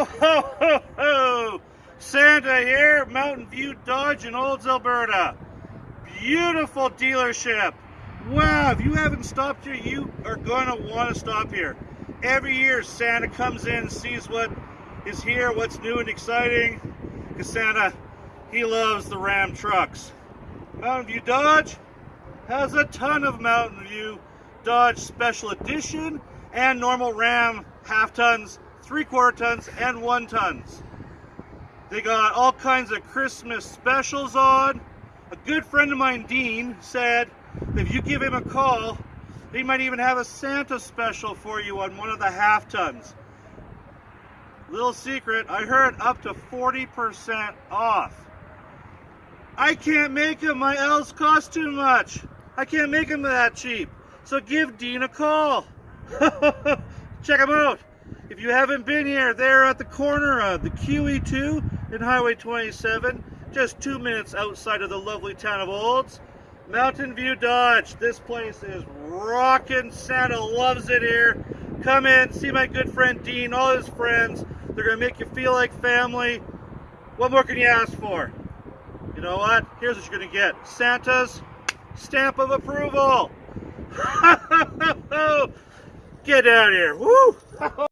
Ho, ho, ho! Santa here, Mountain View Dodge in Olds, Alberta. Beautiful dealership. Wow, if you haven't stopped here, you are going to want to stop here. Every year, Santa comes in, sees what is here, what's new and exciting. Because Santa, he loves the Ram trucks. Mountain View Dodge has a ton of Mountain View Dodge Special Edition and normal Ram half tons three quarter tons and one tons. They got all kinds of Christmas specials on. A good friend of mine, Dean, said if you give him a call, he might even have a Santa special for you on one of the half tons. Little secret, I heard up to 40% off. I can't make them, my L's cost too much. I can't make them that cheap. So give Dean a call. Check him out. You haven't been here, they're at the corner of the QE2 and Highway 27, just two minutes outside of the lovely town of Olds. Mountain View Dodge. This place is rocking. Santa loves it here. Come in, see my good friend Dean, all his friends. They're going to make you feel like family. What more can you ask for? You know what? Here's what you're going to get. Santa's stamp of approval. Get out of here. Woo!